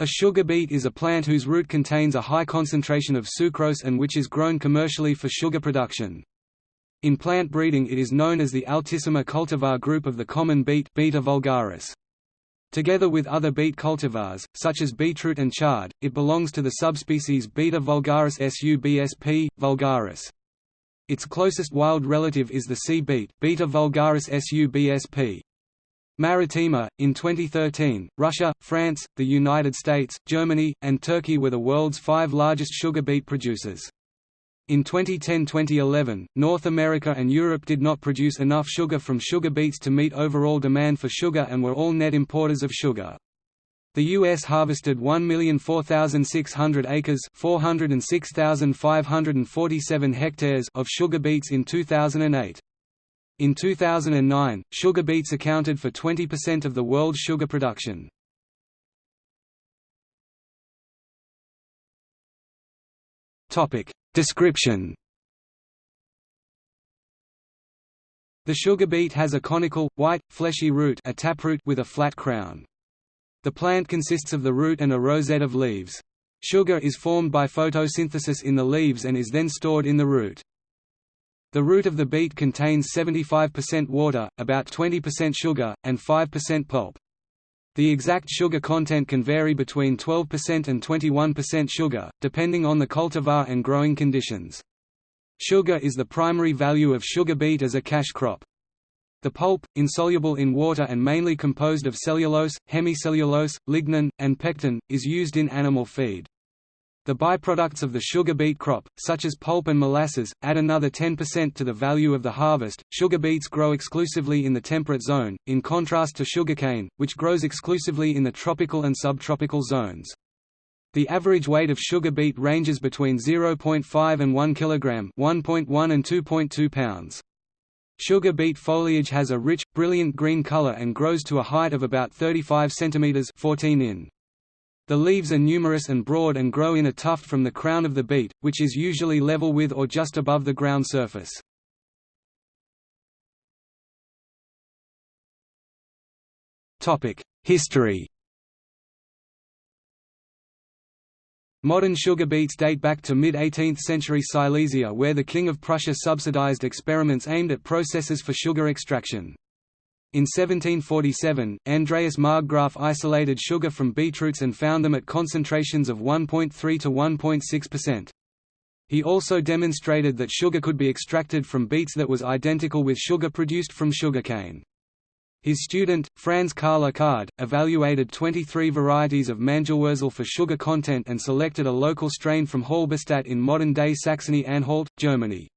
A sugar beet is a plant whose root contains a high concentration of sucrose and which is grown commercially for sugar production. In plant breeding it is known as the Altissima cultivar group of the common beet Beta vulgaris. Together with other beet cultivars, such as beetroot and chard, it belongs to the subspecies Beta vulgaris subsp. vulgaris. Its closest wild relative is the sea beet Beta vulgaris subsp. Maritima. In 2013, Russia, France, the United States, Germany, and Turkey were the world's five largest sugar beet producers. In 2010–2011, North America and Europe did not produce enough sugar from sugar beets to meet overall demand for sugar and were all net importers of sugar. The U.S. harvested 1,004,600 acres 406,547 hectares of sugar beets in 2008. In 2009, sugar beets accounted for 20% of the world's sugar production. Description The sugar beet has a conical, white, fleshy root a taproot with a flat crown. The plant consists of the root and a rosette of leaves. Sugar is formed by photosynthesis in the leaves and is then stored in the root. The root of the beet contains 75% water, about 20% sugar, and 5% pulp. The exact sugar content can vary between 12% and 21% sugar, depending on the cultivar and growing conditions. Sugar is the primary value of sugar beet as a cash crop. The pulp, insoluble in water and mainly composed of cellulose, hemicellulose, lignin, and pectin, is used in animal feed. The byproducts of the sugar beet crop, such as pulp and molasses, add another 10% to the value of the harvest. Sugar beets grow exclusively in the temperate zone, in contrast to sugarcane, which grows exclusively in the tropical and subtropical zones. The average weight of sugar beet ranges between 0.5 and 1 kg, 1.1 and 2.2 pounds. Sugar beet foliage has a rich, brilliant green color and grows to a height of about 35 cm 14 in. The leaves are numerous and broad and grow in a tuft from the crown of the beet, which is usually level with or just above the ground surface. History Modern sugar beets date back to mid-18th century Silesia where the King of Prussia subsidized experiments aimed at processes for sugar extraction. In 1747, Andreas Marggraf isolated sugar from beetroots and found them at concentrations of 1.3 to 1.6%. He also demonstrated that sugar could be extracted from beets that was identical with sugar produced from sugarcane. His student, Franz Karl Achard, evaluated 23 varieties of Mangelwurzel for sugar content and selected a local strain from Halberstadt in modern-day Saxony-Anhalt, Germany.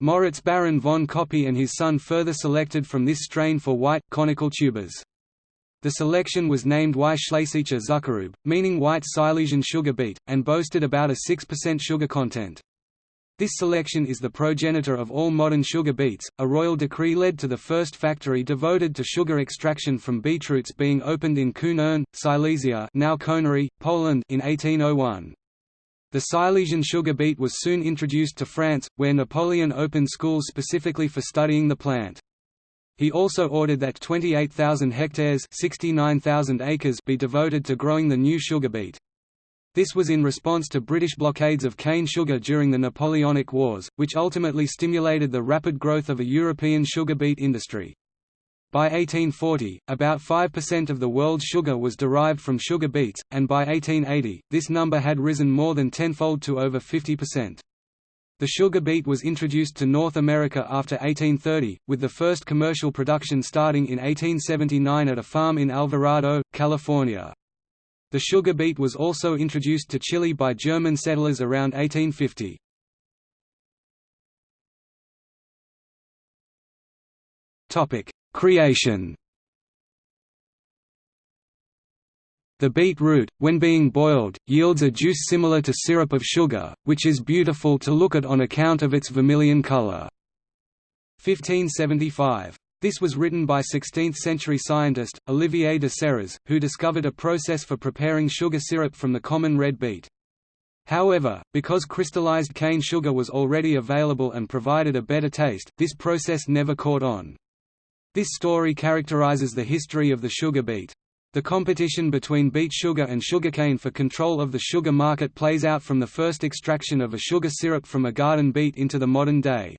Moritz Baron von Koppe and his son further selected from this strain for white, conical tubers. The selection was named Y. Schlesischer Zuckerrübe, meaning white Silesian sugar beet, and boasted about a 6% sugar content. This selection is the progenitor of all modern sugar beets. A royal decree led to the first factory devoted to sugar extraction from beetroots being opened in Kunern, Silesia, now Konary, Poland, in 1801. The Silesian sugar beet was soon introduced to France, where Napoleon opened schools specifically for studying the plant. He also ordered that 28,000 hectares 69,000 acres be devoted to growing the new sugar beet. This was in response to British blockades of cane sugar during the Napoleonic Wars, which ultimately stimulated the rapid growth of a European sugar beet industry. By 1840, about 5% of the world's sugar was derived from sugar beets, and by 1880, this number had risen more than tenfold to over 50%. The sugar beet was introduced to North America after 1830, with the first commercial production starting in 1879 at a farm in Alvarado, California. The sugar beet was also introduced to Chile by German settlers around 1850. Topic: Creation The beet root, when being boiled, yields a juice similar to syrup of sugar, which is beautiful to look at on account of its vermilion color. 1575. This was written by 16th-century scientist, Olivier de Serres, who discovered a process for preparing sugar syrup from the common red beet. However, because crystallized cane sugar was already available and provided a better taste, this process never caught on. This story characterizes the history of the sugar beet. The competition between beet sugar and sugarcane for control of the sugar market plays out from the first extraction of a sugar syrup from a garden beet into the modern day.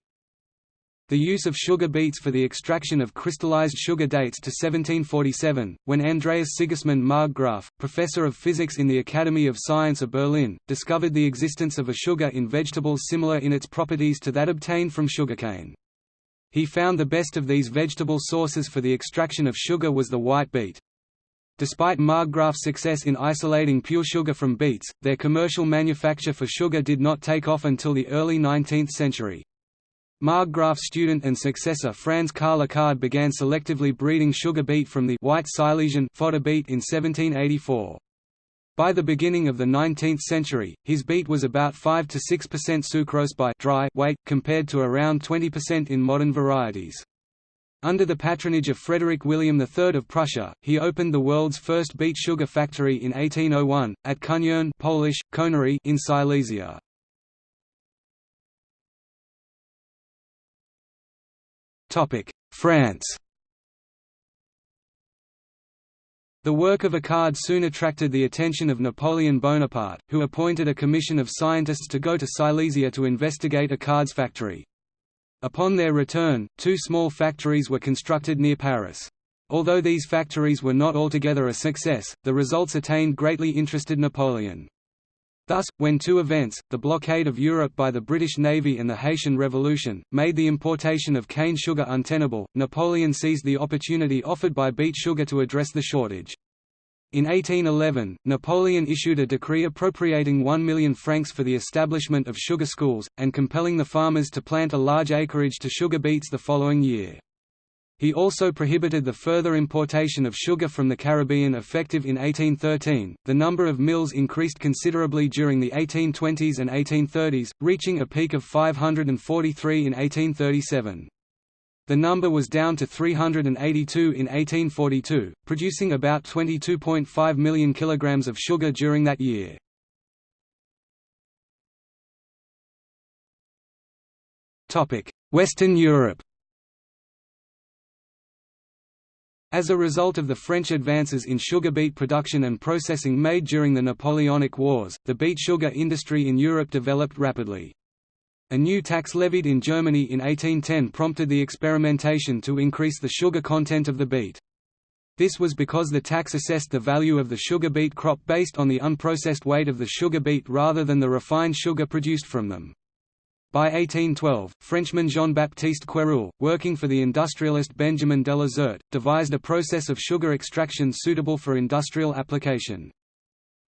The use of sugar beets for the extraction of crystallized sugar dates to 1747, when Andreas Sigismund Marggraf, professor of physics in the Academy of Science of Berlin, discovered the existence of a sugar in vegetables similar in its properties to that obtained from sugarcane. He found the best of these vegetable sources for the extraction of sugar was the white beet. Despite Marggraf's success in isolating pure sugar from beets, their commercial manufacture for sugar did not take off until the early 19th century. Marggraf's student and successor Franz Karl Achard began selectively breeding sugar beet from the white Silesian fodder beet in 1784. By the beginning of the 19th century, his beet was about 5 to 6% sucrose by dry weight, compared to around 20% in modern varieties. Under the patronage of Frederick William III of Prussia, he opened the world's first beet sugar factory in 1801, at Kunern Polish, Konary in Silesia. France The work of Achard soon attracted the attention of Napoleon Bonaparte, who appointed a commission of scientists to go to Silesia to investigate Achard's factory. Upon their return, two small factories were constructed near Paris. Although these factories were not altogether a success, the results attained greatly interested Napoleon. Thus, when two events, the blockade of Europe by the British Navy and the Haitian Revolution, made the importation of cane sugar untenable, Napoleon seized the opportunity offered by beet sugar to address the shortage. In 1811, Napoleon issued a decree appropriating 1 million francs for the establishment of sugar schools, and compelling the farmers to plant a large acreage to sugar beets the following year. He also prohibited the further importation of sugar from the Caribbean effective in 1813. The number of mills increased considerably during the 1820s and 1830s, reaching a peak of 543 in 1837. The number was down to 382 in 1842, producing about 22.5 million kilograms of sugar during that year. Western Europe As a result of the French advances in sugar beet production and processing made during the Napoleonic Wars, the beet sugar industry in Europe developed rapidly. A new tax levied in Germany in 1810 prompted the experimentation to increase the sugar content of the beet. This was because the tax assessed the value of the sugar beet crop based on the unprocessed weight of the sugar beet rather than the refined sugar produced from them. By 1812, Frenchman Jean-Baptiste Quéruel, working for the industrialist Benjamin Delessert, devised a process of sugar extraction suitable for industrial application.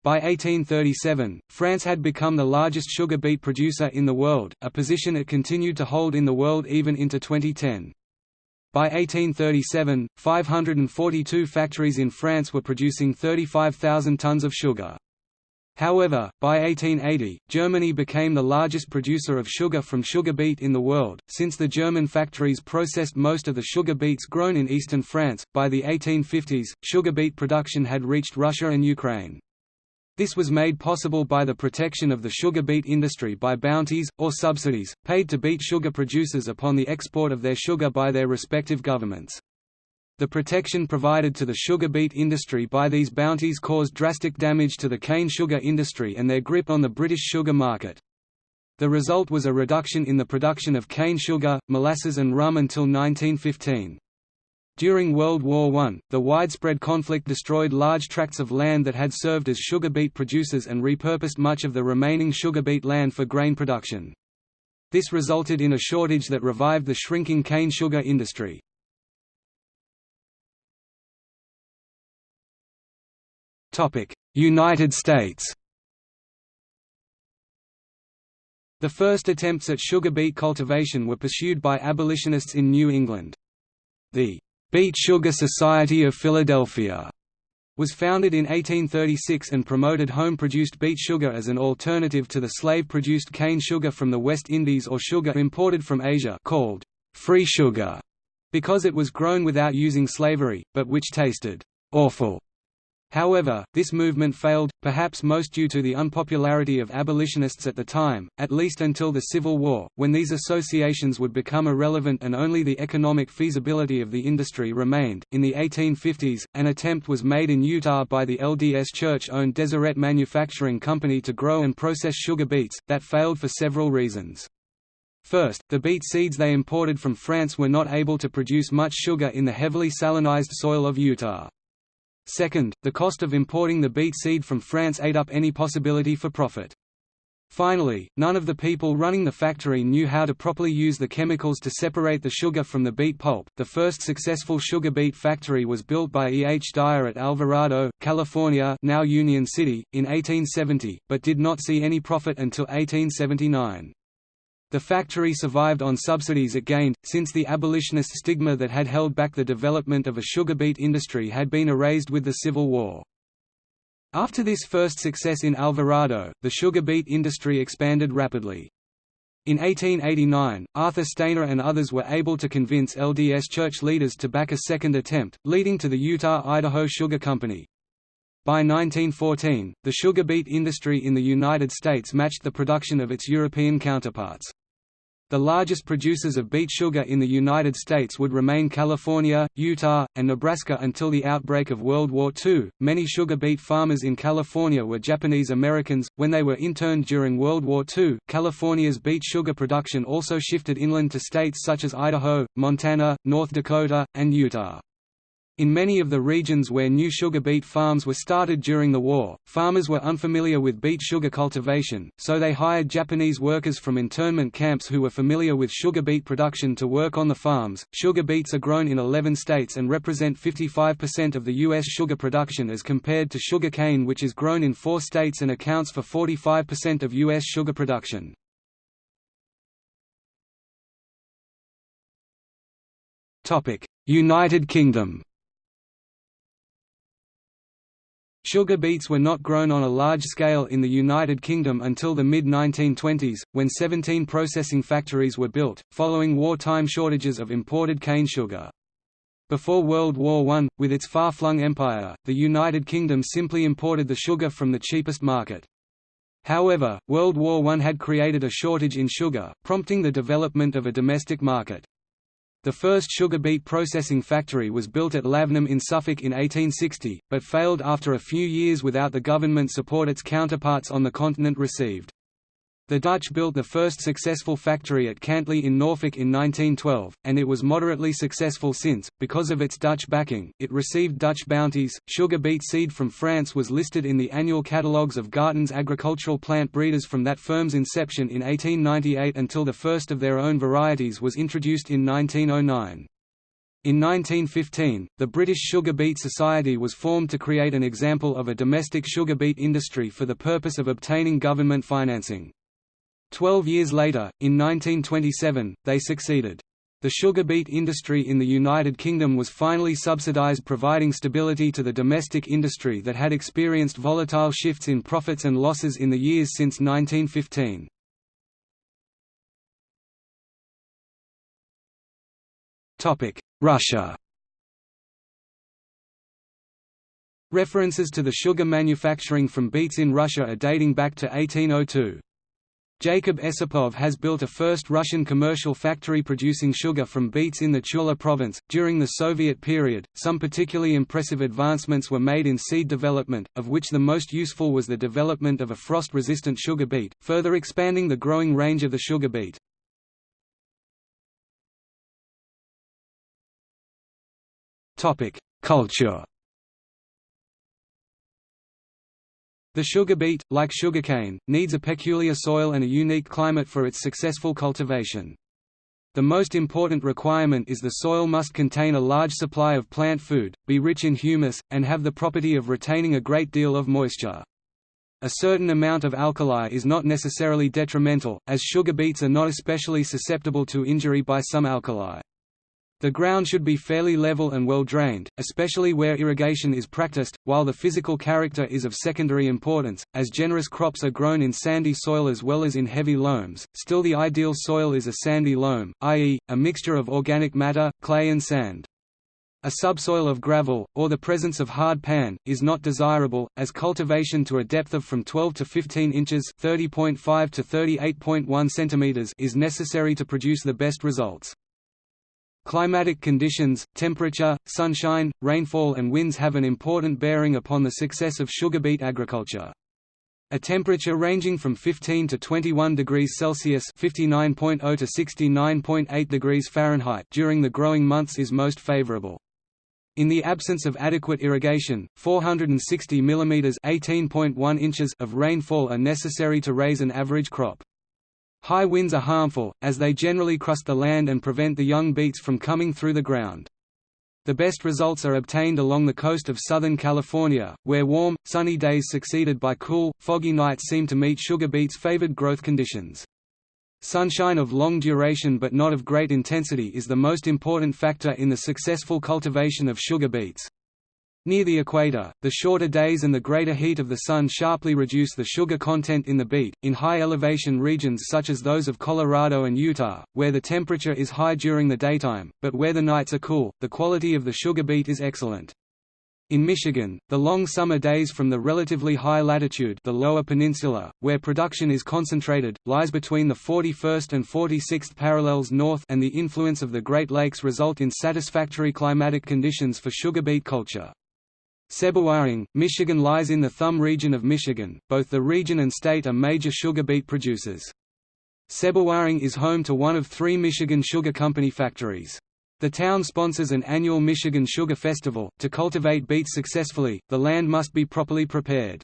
By 1837, France had become the largest sugar beet producer in the world, a position it continued to hold in the world even into 2010. By 1837, 542 factories in France were producing 35,000 tons of sugar. However, by 1880, Germany became the largest producer of sugar from sugar beet in the world, since the German factories processed most of the sugar beets grown in eastern France. By the 1850s, sugar beet production had reached Russia and Ukraine. This was made possible by the protection of the sugar beet industry by bounties, or subsidies, paid to beet sugar producers upon the export of their sugar by their respective governments. The protection provided to the sugar beet industry by these bounties caused drastic damage to the cane sugar industry and their grip on the British sugar market. The result was a reduction in the production of cane sugar, molasses and rum until 1915. During World War I, the widespread conflict destroyed large tracts of land that had served as sugar beet producers and repurposed much of the remaining sugar beet land for grain production. This resulted in a shortage that revived the shrinking cane sugar industry. United States The first attempts at sugar beet cultivation were pursued by abolitionists in New England. The Beet Sugar Society of Philadelphia was founded in 1836 and promoted home-produced beet sugar as an alternative to the slave-produced cane sugar from the West Indies or sugar imported from Asia called free sugar, because it was grown without using slavery, but which tasted awful However, this movement failed, perhaps most due to the unpopularity of abolitionists at the time, at least until the Civil War, when these associations would become irrelevant and only the economic feasibility of the industry remained. In the 1850s, an attempt was made in Utah by the LDS Church owned Deseret Manufacturing Company to grow and process sugar beets, that failed for several reasons. First, the beet seeds they imported from France were not able to produce much sugar in the heavily salinized soil of Utah. Second, the cost of importing the beet seed from France ate up any possibility for profit. Finally, none of the people running the factory knew how to properly use the chemicals to separate the sugar from the beet pulp. The first successful sugar beet factory was built by E. H. Dyer at Alvarado, California, now Union City, in 1870, but did not see any profit until 1879. The factory survived on subsidies it gained, since the abolitionist stigma that had held back the development of a sugar beet industry had been erased with the Civil War. After this first success in Alvarado, the sugar beet industry expanded rapidly. In 1889, Arthur Stayner and others were able to convince LDS church leaders to back a second attempt, leading to the Utah-Idaho Sugar Company. By 1914, the sugar beet industry in the United States matched the production of its European counterparts. The largest producers of beet sugar in the United States would remain California, Utah, and Nebraska until the outbreak of World War II. Many sugar beet farmers in California were Japanese Americans. When they were interned during World War II, California's beet sugar production also shifted inland to states such as Idaho, Montana, North Dakota, and Utah. In many of the regions where new sugar beet farms were started during the war, farmers were unfamiliar with beet sugar cultivation, so they hired Japanese workers from internment camps who were familiar with sugar beet production to work on the farms. Sugar beets are grown in 11 states and represent 55% of the U.S. sugar production as compared to sugar cane, which is grown in four states and accounts for 45% of U.S. sugar production. United Kingdom Sugar beets were not grown on a large scale in the United Kingdom until the mid-1920s, when 17 processing factories were built, following wartime shortages of imported cane sugar. Before World War I, with its far-flung empire, the United Kingdom simply imported the sugar from the cheapest market. However, World War I had created a shortage in sugar, prompting the development of a domestic market. The first sugar beet processing factory was built at Lavenham in Suffolk in 1860, but failed after a few years without the government support its counterparts on the continent received. The Dutch built the first successful factory at Cantley in Norfolk in 1912, and it was moderately successful since, because of its Dutch backing, it received Dutch bounties. Sugar beet seed from France was listed in the annual catalogues of Garton's agricultural plant breeders from that firm's inception in 1898 until the first of their own varieties was introduced in 1909. In 1915, the British Sugar Beet Society was formed to create an example of a domestic sugar beet industry for the purpose of obtaining government financing. Twelve years later, in 1927, they succeeded. The sugar beet industry in the United Kingdom was finally subsidised providing stability to the domestic industry that had experienced volatile shifts in profits and losses in the years since 1915. Russia References to the sugar manufacturing from beets in Russia are dating back to 1802. Jacob Esipov has built a first Russian commercial factory producing sugar from beets in the Tula province. During the Soviet period, some particularly impressive advancements were made in seed development, of which the most useful was the development of a frost resistant sugar beet, further expanding the growing range of the sugar beet. Culture The sugar beet, like sugarcane, needs a peculiar soil and a unique climate for its successful cultivation. The most important requirement is the soil must contain a large supply of plant food, be rich in humus, and have the property of retaining a great deal of moisture. A certain amount of alkali is not necessarily detrimental, as sugar beets are not especially susceptible to injury by some alkali. The ground should be fairly level and well drained, especially where irrigation is practiced, while the physical character is of secondary importance, as generous crops are grown in sandy soil as well as in heavy loams. Still the ideal soil is a sandy loam, i.e., a mixture of organic matter, clay and sand. A subsoil of gravel, or the presence of hard pan, is not desirable, as cultivation to a depth of from 12 to 15 inches (30.5 to 38.1 centimeters) is necessary to produce the best results. Climatic conditions, temperature, sunshine, rainfall and winds have an important bearing upon the success of sugar beet agriculture. A temperature ranging from 15 to 21 degrees Celsius (59.0 to 69.8 degrees Fahrenheit) during the growing months is most favorable. In the absence of adequate irrigation, 460 mm (18.1 inches) of rainfall are necessary to raise an average crop. High winds are harmful, as they generally crust the land and prevent the young beets from coming through the ground. The best results are obtained along the coast of Southern California, where warm, sunny days succeeded by cool, foggy nights seem to meet sugar beets' favored growth conditions. Sunshine of long duration but not of great intensity is the most important factor in the successful cultivation of sugar beets. Near the equator, the shorter days and the greater heat of the sun sharply reduce the sugar content in the beet. In high elevation regions such as those of Colorado and Utah, where the temperature is high during the daytime, but where the nights are cool, the quality of the sugar beet is excellent. In Michigan, the long summer days from the relatively high latitude the lower peninsula, where production is concentrated, lies between the 41st and 46th parallels north and the influence of the Great Lakes result in satisfactory climatic conditions for sugar beet culture. Sebewaing, Michigan lies in the Thumb region of Michigan, both the region and state are major sugar beet producers. Sebewaing is home to one of three Michigan Sugar Company factories. The town sponsors an annual Michigan Sugar Festival. To cultivate beets successfully, the land must be properly prepared.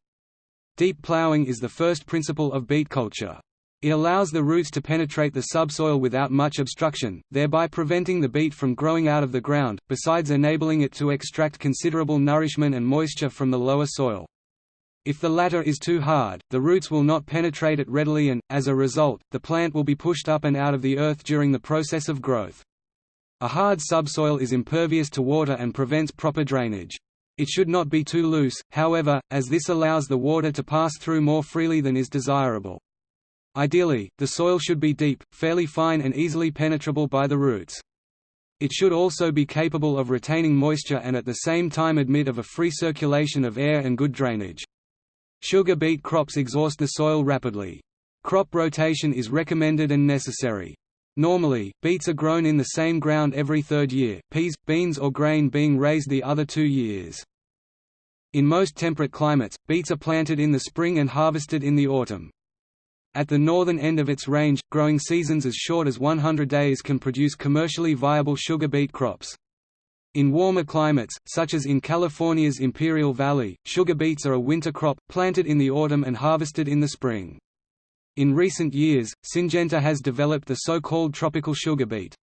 Deep plowing is the first principle of beet culture. It allows the roots to penetrate the subsoil without much obstruction, thereby preventing the beet from growing out of the ground, besides enabling it to extract considerable nourishment and moisture from the lower soil. If the latter is too hard, the roots will not penetrate it readily and, as a result, the plant will be pushed up and out of the earth during the process of growth. A hard subsoil is impervious to water and prevents proper drainage. It should not be too loose, however, as this allows the water to pass through more freely than is desirable. Ideally, the soil should be deep, fairly fine and easily penetrable by the roots. It should also be capable of retaining moisture and at the same time admit of a free circulation of air and good drainage. Sugar beet crops exhaust the soil rapidly. Crop rotation is recommended and necessary. Normally, beets are grown in the same ground every third year, peas, beans or grain being raised the other two years. In most temperate climates, beets are planted in the spring and harvested in the autumn. At the northern end of its range, growing seasons as short as 100 days can produce commercially viable sugar beet crops. In warmer climates, such as in California's Imperial Valley, sugar beets are a winter crop, planted in the autumn and harvested in the spring. In recent years, Syngenta has developed the so-called tropical sugar beet.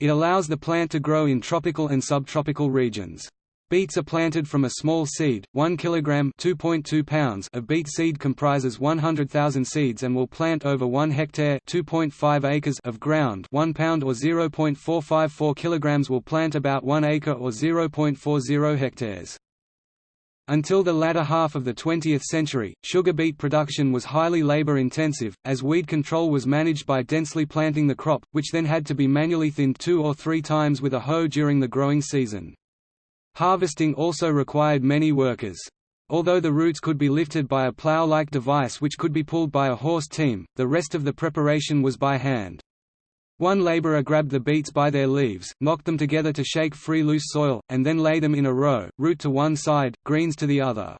It allows the plant to grow in tropical and subtropical regions. Beets are planted from a small seed, 1 kg (2.2 pounds) of beet seed comprises 100,000 seeds and will plant over 1 hectare (2.5 acres) of ground. 1 pound or 0.454 kg will plant about 1 acre or 0.40 hectares. Until the latter half of the 20th century, sugar beet production was highly labor-intensive, as weed control was managed by densely planting the crop, which then had to be manually thinned two or three times with a hoe during the growing season. Harvesting also required many workers. Although the roots could be lifted by a plow-like device which could be pulled by a horse team, the rest of the preparation was by hand. One laborer grabbed the beets by their leaves, knocked them together to shake free loose soil, and then lay them in a row, root to one side, greens to the other.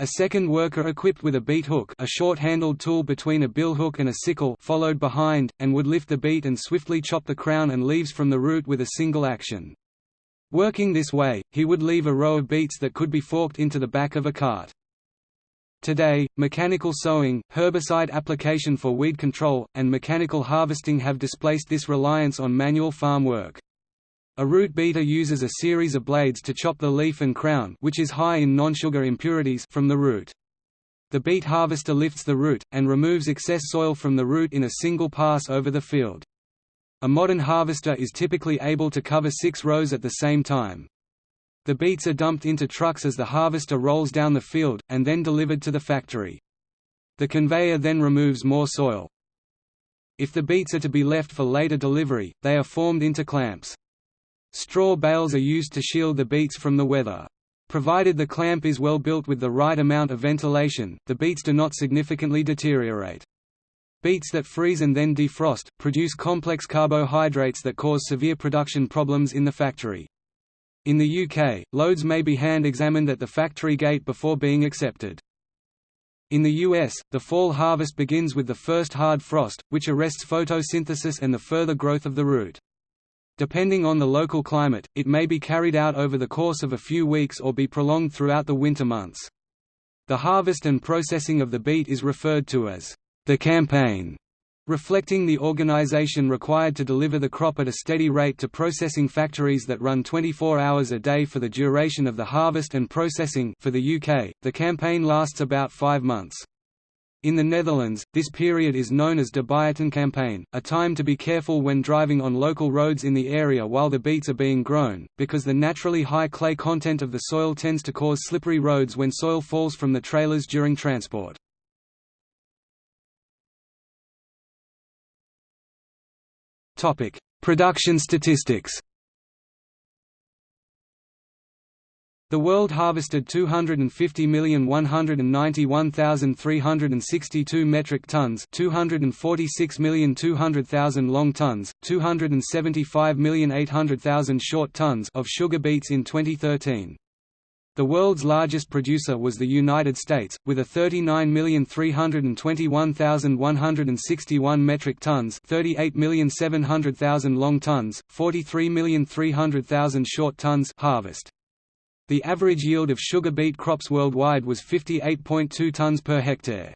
A second worker equipped with a beet hook a short-handled tool between a billhook and a sickle followed behind, and would lift the beet and swiftly chop the crown and leaves from the root with a single action. Working this way, he would leave a row of beets that could be forked into the back of a cart. Today, mechanical sowing, herbicide application for weed control, and mechanical harvesting have displaced this reliance on manual farm work. A root beater uses a series of blades to chop the leaf and crown which is high in non-sugar impurities from the root. The beet harvester lifts the root, and removes excess soil from the root in a single pass over the field. A modern harvester is typically able to cover six rows at the same time. The beets are dumped into trucks as the harvester rolls down the field, and then delivered to the factory. The conveyor then removes more soil. If the beets are to be left for later delivery, they are formed into clamps. Straw bales are used to shield the beets from the weather. Provided the clamp is well built with the right amount of ventilation, the beets do not significantly deteriorate. Beets that freeze and then defrost, produce complex carbohydrates that cause severe production problems in the factory. In the UK, loads may be hand-examined at the factory gate before being accepted. In the US, the fall harvest begins with the first hard frost, which arrests photosynthesis and the further growth of the root. Depending on the local climate, it may be carried out over the course of a few weeks or be prolonged throughout the winter months. The harvest and processing of the beet is referred to as the campaign, reflecting the organization required to deliver the crop at a steady rate to processing factories that run 24 hours a day for the duration of the harvest and processing for the UK, the campagne lasts about five months. In the Netherlands, this period is known as de campaign, a time to be careful when driving on local roads in the area while the beets are being grown, because the naturally high clay content of the soil tends to cause slippery roads when soil falls from the trailers during transport. Production statistics The world harvested 250,191,362 metric tons 246,200,000 long tons, 275,800,000 short tons of sugar beets in 2013. The world's largest producer was the United States, with a 39,321,161 metric tons 38,700,000 long tons, 43,300,000 short tons harvest. The average yield of sugar beet crops worldwide was 58.2 tons per hectare.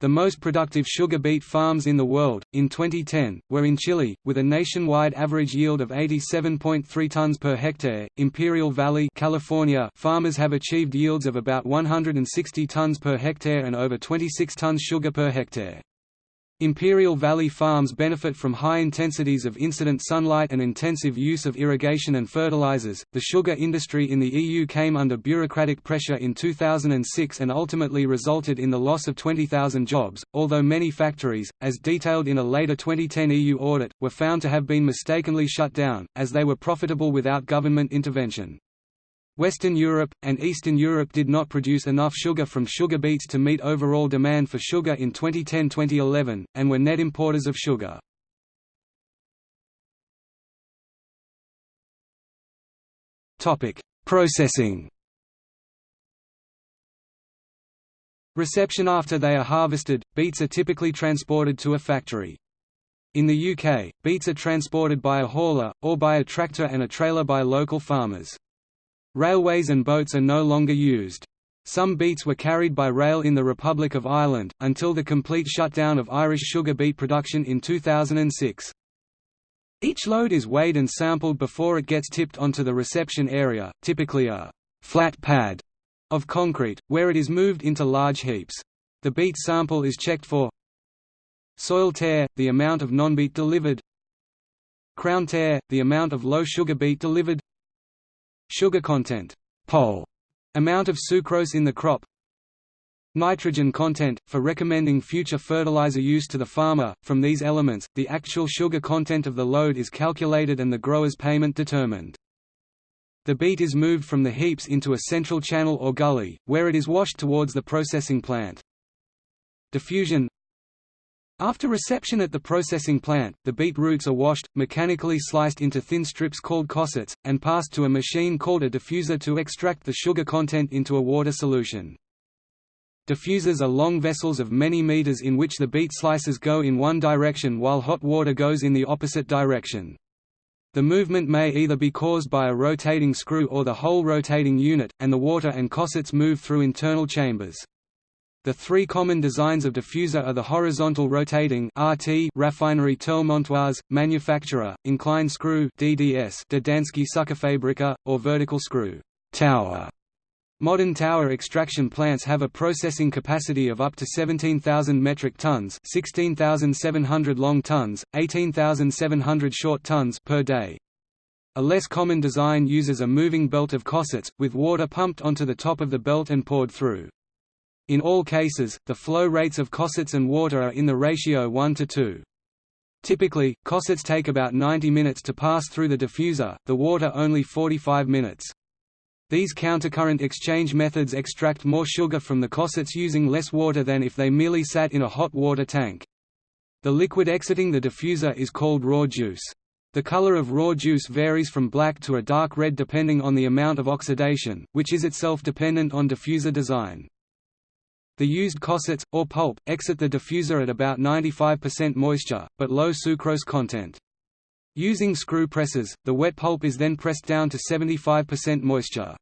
The most productive sugar beet farms in the world, in 2010, were in Chile, with a nationwide average yield of 87.3 tons per hectare. Imperial Valley, California, farmers have achieved yields of about 160 tons per hectare and over 26 tons sugar per hectare. Imperial Valley farms benefit from high intensities of incident sunlight and intensive use of irrigation and fertilizers. The sugar industry in the EU came under bureaucratic pressure in 2006 and ultimately resulted in the loss of 20,000 jobs, although many factories, as detailed in a later 2010 EU audit, were found to have been mistakenly shut down, as they were profitable without government intervention. Western Europe, and Eastern Europe did not produce enough sugar from sugar beets to meet overall demand for sugar in 2010–2011, and were net importers of sugar. Processing Reception After they are harvested, beets are typically transported to a factory. In the UK, beets are transported by a hauler, or by a tractor and a trailer by local farmers. Railways and boats are no longer used. Some beets were carried by rail in the Republic of Ireland, until the complete shutdown of Irish sugar beet production in 2006. Each load is weighed and sampled before it gets tipped onto the reception area, typically a flat pad of concrete, where it is moved into large heaps. The beet sample is checked for soil tare, the amount of non-beet delivered crown tare, the amount of low sugar beet delivered Sugar content pol, amount of sucrose in the crop Nitrogen content, for recommending future fertilizer use to the farmer. From these elements, the actual sugar content of the load is calculated and the grower's payment determined. The beet is moved from the heaps into a central channel or gully, where it is washed towards the processing plant. Diffusion after reception at the processing plant, the beet roots are washed, mechanically sliced into thin strips called cossettes, and passed to a machine called a diffuser to extract the sugar content into a water solution. Diffusers are long vessels of many meters in which the beet slices go in one direction while hot water goes in the opposite direction. The movement may either be caused by a rotating screw or the whole rotating unit, and the water and cossettes move through internal chambers. The three common designs of diffuser are the horizontal rotating RT raffinerie Montoise, manufacturer, inclined screw DDS Gdańskie Sukrofabryka, or vertical screw tower. Modern tower extraction plants have a processing capacity of up to 17,000 metric tons 16,700 long tons, 18,700 short tons per day. A less common design uses a moving belt of cossettes, with water pumped onto the top of the belt and poured through. In all cases, the flow rates of cossettes and water are in the ratio 1 to 2. Typically, cossettes take about 90 minutes to pass through the diffuser, the water only 45 minutes. These countercurrent exchange methods extract more sugar from the cossettes using less water than if they merely sat in a hot water tank. The liquid exiting the diffuser is called raw juice. The color of raw juice varies from black to a dark red depending on the amount of oxidation, which is itself dependent on diffuser design. The used cossettes, or pulp, exit the diffuser at about 95% moisture, but low sucrose content. Using screw presses, the wet pulp is then pressed down to 75% moisture.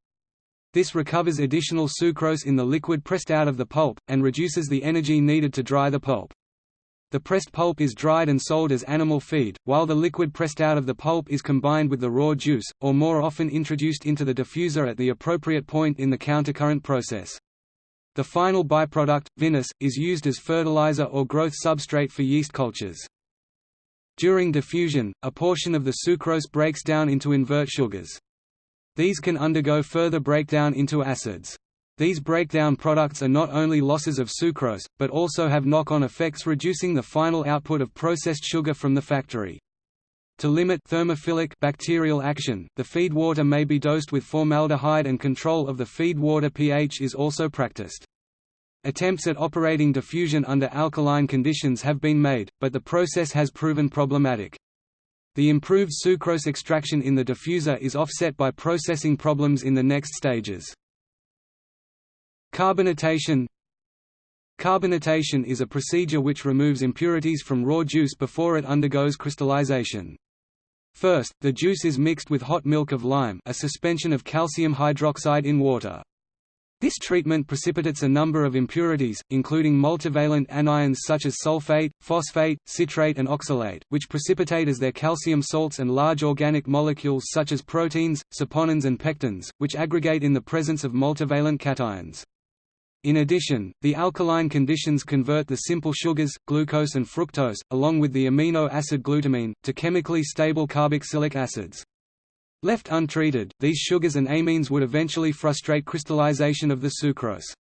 This recovers additional sucrose in the liquid pressed out of the pulp, and reduces the energy needed to dry the pulp. The pressed pulp is dried and sold as animal feed, while the liquid pressed out of the pulp is combined with the raw juice, or more often introduced into the diffuser at the appropriate point in the countercurrent process. The final byproduct, vinasse, is used as fertilizer or growth substrate for yeast cultures. During diffusion, a portion of the sucrose breaks down into invert sugars. These can undergo further breakdown into acids. These breakdown products are not only losses of sucrose, but also have knock-on effects reducing the final output of processed sugar from the factory. To limit thermophilic bacterial action, the feed water may be dosed with formaldehyde and control of the feed water pH is also practiced. Attempts at operating diffusion under alkaline conditions have been made, but the process has proven problematic. The improved sucrose extraction in the diffuser is offset by processing problems in the next stages. Carbonatation Carbonatation is a procedure which removes impurities from raw juice before it undergoes crystallization. First, the juice is mixed with hot milk of lime a suspension of calcium hydroxide in water. This treatment precipitates a number of impurities, including multivalent anions such as sulfate, phosphate, citrate and oxalate, which precipitate as their calcium salts and large organic molecules such as proteins, saponins and pectins, which aggregate in the presence of multivalent cations. In addition, the alkaline conditions convert the simple sugars, glucose and fructose, along with the amino acid glutamine, to chemically stable carboxylic acids. Left untreated, these sugars and amines would eventually frustrate crystallization of the sucrose.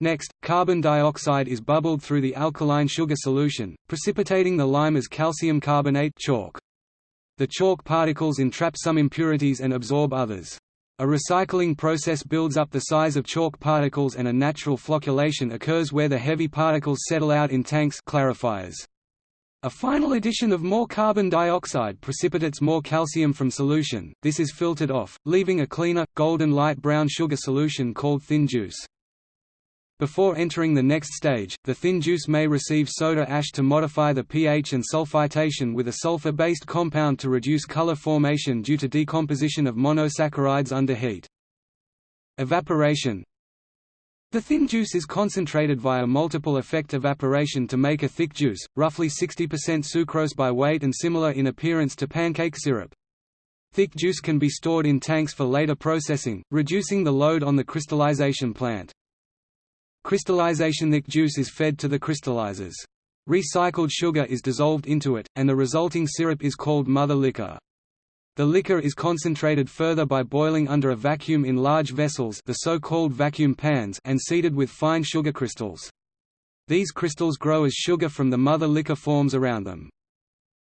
Next, carbon dioxide is bubbled through the alkaline sugar solution, precipitating the lime as calcium carbonate chalk. The chalk particles entrap some impurities and absorb others. A recycling process builds up the size of chalk particles and a natural flocculation occurs where the heavy particles settle out in tanks clarifiers. A final addition of more carbon dioxide precipitates more calcium from solution, this is filtered off, leaving a cleaner, golden light brown sugar solution called thin juice. Before entering the next stage, the thin juice may receive soda ash to modify the pH and sulfitation with a sulfur-based compound to reduce color formation due to decomposition of monosaccharides under heat. Evaporation the thin juice is concentrated via multiple effect evaporation to make a thick juice, roughly 60% sucrose by weight and similar in appearance to pancake syrup. Thick juice can be stored in tanks for later processing, reducing the load on the crystallization plant. Crystallization thick juice is fed to the crystallizers. Recycled sugar is dissolved into it, and the resulting syrup is called mother liquor. The liquor is concentrated further by boiling under a vacuum in large vessels the so-called vacuum pans and seeded with fine sugar crystals. These crystals grow as sugar from the mother liquor forms around them.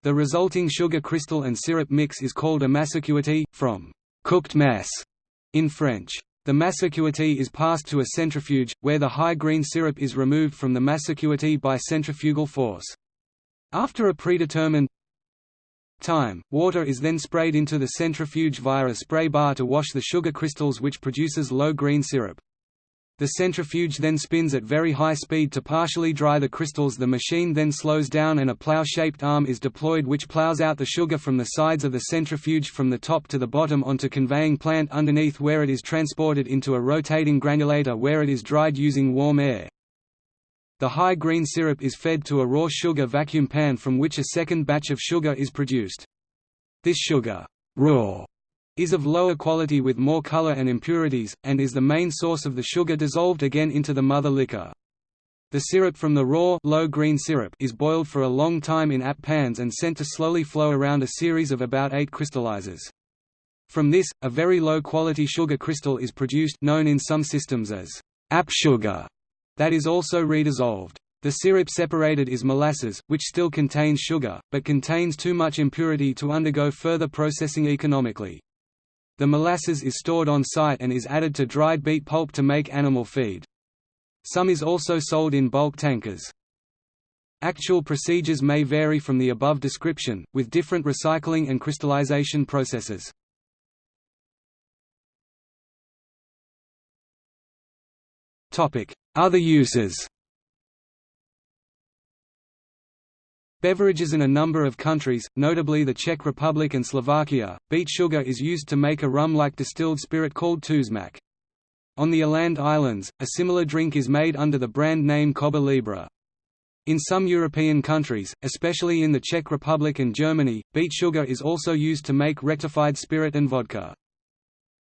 The resulting sugar crystal and syrup mix is called a massecuité, from «cooked mass» in French. The massecuité is passed to a centrifuge, where the high green syrup is removed from the massecuité by centrifugal force. After a predetermined time, water is then sprayed into the centrifuge via a spray bar to wash the sugar crystals which produces low green syrup. The centrifuge then spins at very high speed to partially dry the crystals the machine then slows down and a plough-shaped arm is deployed which ploughs out the sugar from the sides of the centrifuge from the top to the bottom onto conveying plant underneath where it is transported into a rotating granulator where it is dried using warm air. The high green syrup is fed to a raw sugar vacuum pan from which a second batch of sugar is produced. This sugar raw, is of lower quality with more color and impurities, and is the main source of the sugar dissolved again into the mother liquor. The syrup from the raw low green syrup is boiled for a long time in AP pans and sent to slowly flow around a series of about eight crystallizers. From this, a very low quality sugar crystal is produced known in some systems as AP sugar that is also redissolved. The syrup separated is molasses, which still contains sugar, but contains too much impurity to undergo further processing economically. The molasses is stored on site and is added to dried beet pulp to make animal feed. Some is also sold in bulk tankers. Actual procedures may vary from the above description, with different recycling and crystallization processes. Other uses Beverages in a number of countries, notably the Czech Republic and Slovakia, beet sugar is used to make a rum-like distilled spirit called tuzmak. On the Åland Islands, a similar drink is made under the brand name Kobba Libre. In some European countries, especially in the Czech Republic and Germany, beet sugar is also used to make rectified spirit and vodka.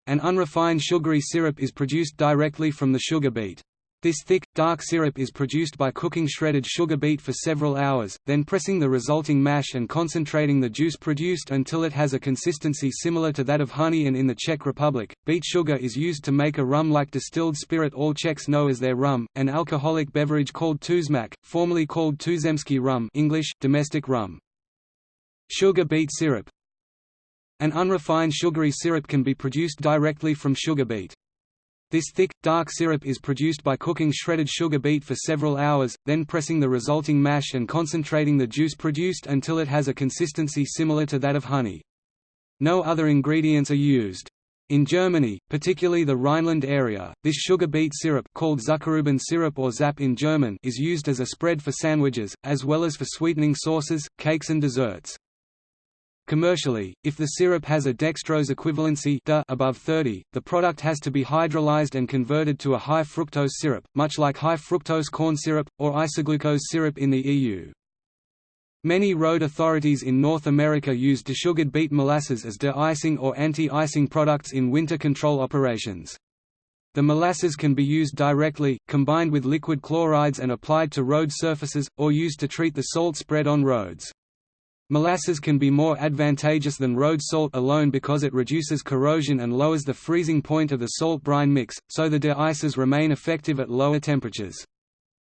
An unrefined sugary syrup is produced directly from the sugar beet. This thick, dark syrup is produced by cooking shredded sugar beet for several hours, then pressing the resulting mash and concentrating the juice produced until it has a consistency similar to that of honey and in the Czech Republic, beet sugar is used to make a rum-like distilled spirit all Czechs know as their rum, an alcoholic beverage called tuzmak, formerly called tuzemský rum English, domestic rum. Sugar beet syrup An unrefined sugary syrup can be produced directly from sugar beet. This thick, dark syrup is produced by cooking shredded sugar beet for several hours, then pressing the resulting mash and concentrating the juice produced until it has a consistency similar to that of honey. No other ingredients are used. In Germany, particularly the Rhineland area, this sugar beet syrup called Zuckerrüben syrup or Zapp in German is used as a spread for sandwiches, as well as for sweetening sauces, cakes and desserts. Commercially, if the syrup has a dextrose equivalency above 30, the product has to be hydrolyzed and converted to a high fructose syrup, much like high fructose corn syrup, or isoglucose syrup in the EU. Many road authorities in North America use desugared beet molasses as de-icing or anti-icing products in winter control operations. The molasses can be used directly, combined with liquid chlorides and applied to road surfaces, or used to treat the salt spread on roads. Molasses can be more advantageous than road salt alone because it reduces corrosion and lowers the freezing point of the salt brine mix, so the de-icers remain effective at lower temperatures.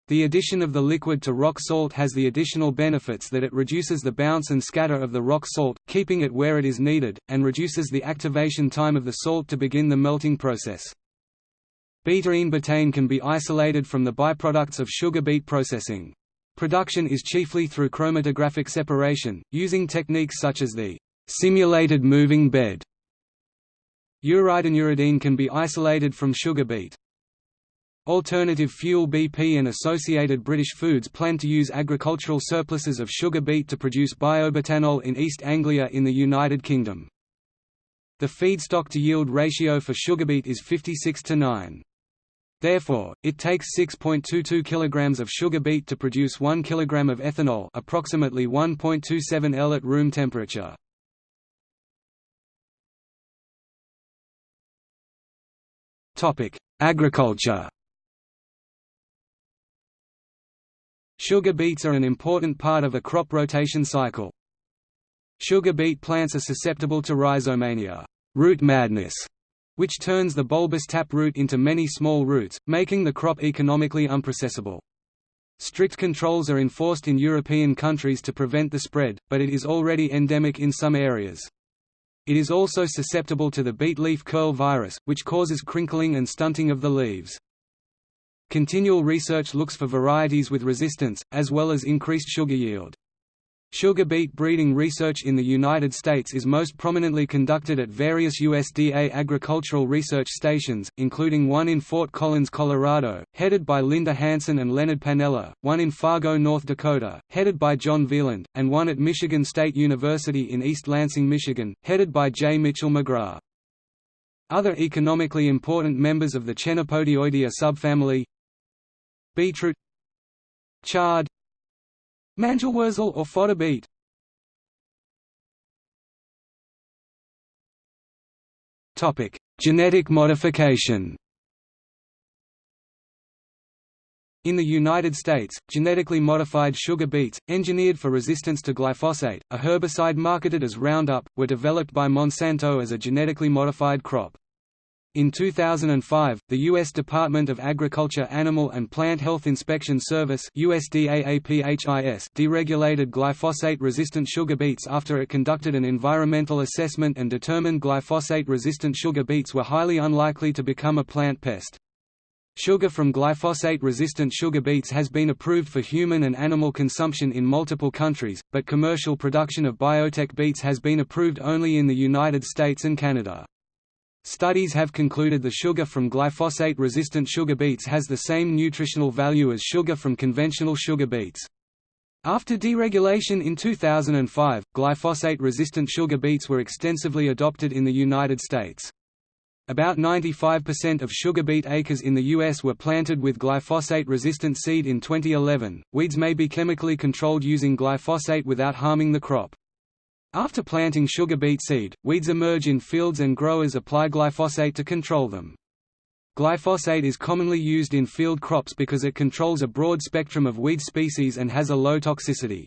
The addition of the liquid to rock salt has the additional benefits that it reduces the bounce and scatter of the rock salt, keeping it where it is needed, and reduces the activation time of the salt to begin the melting process. Betaine betaine can be isolated from the byproducts of sugar beet processing. Production is chiefly through chromatographic separation, using techniques such as the simulated moving bed. Uride and uridine can be isolated from sugar beet. Alternative Fuel BP and Associated British Foods plan to use agricultural surpluses of sugar beet to produce biobutanol in East Anglia in the United Kingdom. The feedstock to yield ratio for sugar beet is 56 to 9. Therefore, it takes 6.22 kg of sugar beet to produce 1 kg of ethanol approximately 1.27 L at room temperature. Agriculture Sugar beets are an important part of a crop rotation cycle. Sugar beet plants are susceptible to rhizomania root madness", which turns the bulbous tap root into many small roots, making the crop economically unprocessable. Strict controls are enforced in European countries to prevent the spread, but it is already endemic in some areas. It is also susceptible to the beet leaf curl virus, which causes crinkling and stunting of the leaves. Continual research looks for varieties with resistance, as well as increased sugar yield. Sugar beet breeding research in the United States is most prominently conducted at various USDA agricultural research stations, including one in Fort Collins, Colorado, headed by Linda Hansen and Leonard Panella, one in Fargo, North Dakota, headed by John Wieland, and one at Michigan State University in East Lansing, Michigan, headed by J. Mitchell McGrath. Other economically important members of the Chenopodioideae subfamily Beetroot Chard Mangelwurzel or fodder beet Topic: Genetic modification. In the United States, genetically modified sugar beets, engineered for resistance to glyphosate, a herbicide marketed as Roundup, were developed by Monsanto as a genetically modified crop. In 2005, the U.S. Department of Agriculture Animal and Plant Health Inspection Service deregulated glyphosate-resistant sugar beets after it conducted an environmental assessment and determined glyphosate-resistant sugar beets were highly unlikely to become a plant pest. Sugar from glyphosate-resistant sugar beets has been approved for human and animal consumption in multiple countries, but commercial production of biotech beets has been approved only in the United States and Canada. Studies have concluded the sugar from glyphosate-resistant sugar beets has the same nutritional value as sugar from conventional sugar beets. After deregulation in 2005, glyphosate-resistant sugar beets were extensively adopted in the United States. About 95% of sugar beet acres in the U.S. were planted with glyphosate-resistant seed in 2011. Weeds may be chemically controlled using glyphosate without harming the crop. After planting sugar beet seed, weeds emerge in fields and growers apply glyphosate to control them. Glyphosate is commonly used in field crops because it controls a broad spectrum of weed species and has a low toxicity.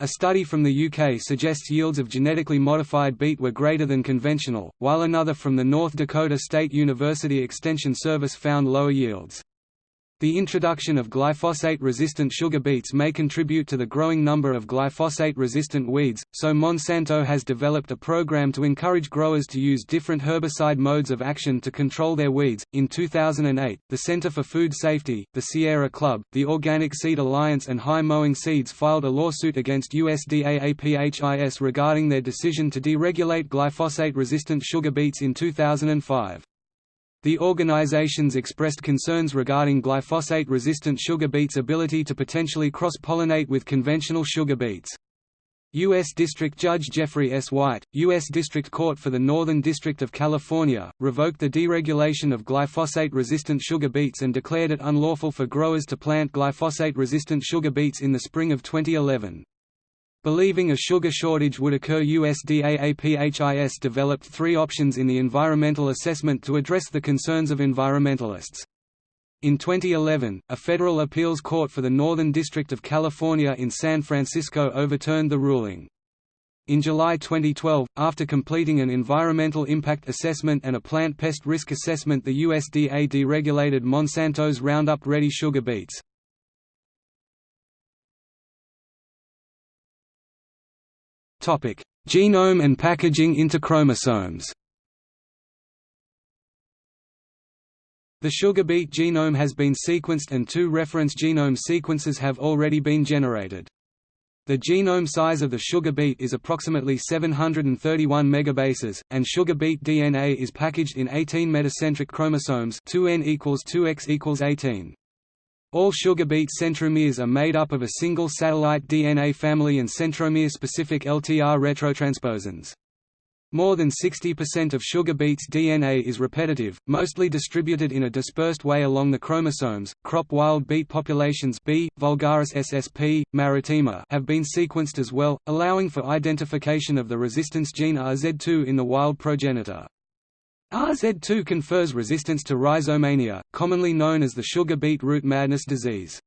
A study from the UK suggests yields of genetically modified beet were greater than conventional, while another from the North Dakota State University Extension Service found lower yields. The introduction of glyphosate-resistant sugar beets may contribute to the growing number of glyphosate-resistant weeds, so Monsanto has developed a program to encourage growers to use different herbicide modes of action to control their weeds. In 2008, the Center for Food Safety, the Sierra Club, the Organic Seed Alliance and High Mowing Seeds filed a lawsuit against USDA APHIS regarding their decision to deregulate glyphosate-resistant sugar beets in 2005. The organizations expressed concerns regarding glyphosate-resistant sugar beets' ability to potentially cross-pollinate with conventional sugar beets. U.S. District Judge Jeffrey S. White, U.S. District Court for the Northern District of California, revoked the deregulation of glyphosate-resistant sugar beets and declared it unlawful for growers to plant glyphosate-resistant sugar beets in the spring of 2011. Believing a sugar shortage would occur USDA APHIS developed three options in the environmental assessment to address the concerns of environmentalists. In 2011, a federal appeals court for the Northern District of California in San Francisco overturned the ruling. In July 2012, after completing an environmental impact assessment and a plant pest risk assessment the USDA deregulated Monsanto's Roundup Ready sugar beets. Genome and packaging into chromosomes. The sugar beet genome has been sequenced and two reference genome sequences have already been generated. The genome size of the sugar beet is approximately 731 megabases, and sugar beet DNA is packaged in 18 metacentric chromosomes 2n equals 2x equals 18. All sugar beet centromeres are made up of a single satellite DNA family and centromere-specific LTR retrotransposons. More than 60% of sugar beets' DNA is repetitive, mostly distributed in a dispersed way along the chromosomes. Crop wild beet populations B. vulgaris ssp. maritima have been sequenced as well, allowing for identification of the resistance gene RZ2 in the wild progenitor. RZ2 confers resistance to rhizomania, commonly known as the sugar beet root madness disease.